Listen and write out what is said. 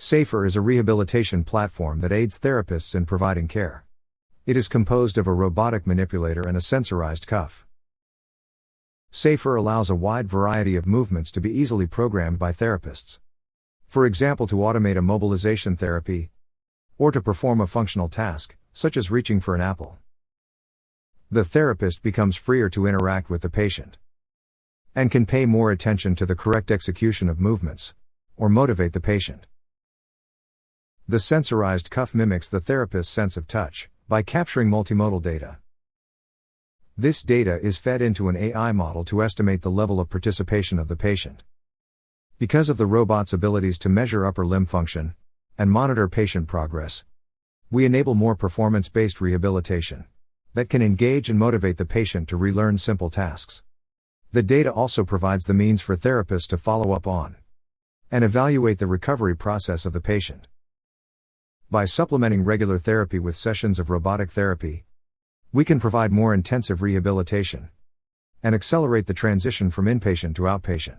SAFER is a rehabilitation platform that aids therapists in providing care. It is composed of a robotic manipulator and a sensorized cuff. SAFER allows a wide variety of movements to be easily programmed by therapists. For example, to automate a mobilization therapy, or to perform a functional task, such as reaching for an apple. The therapist becomes freer to interact with the patient and can pay more attention to the correct execution of movements or motivate the patient. The sensorized cuff mimics the therapist's sense of touch by capturing multimodal data. This data is fed into an AI model to estimate the level of participation of the patient. Because of the robot's abilities to measure upper limb function and monitor patient progress, we enable more performance based rehabilitation that can engage and motivate the patient to relearn simple tasks. The data also provides the means for therapists to follow up on and evaluate the recovery process of the patient. By supplementing regular therapy with sessions of robotic therapy, we can provide more intensive rehabilitation and accelerate the transition from inpatient to outpatient.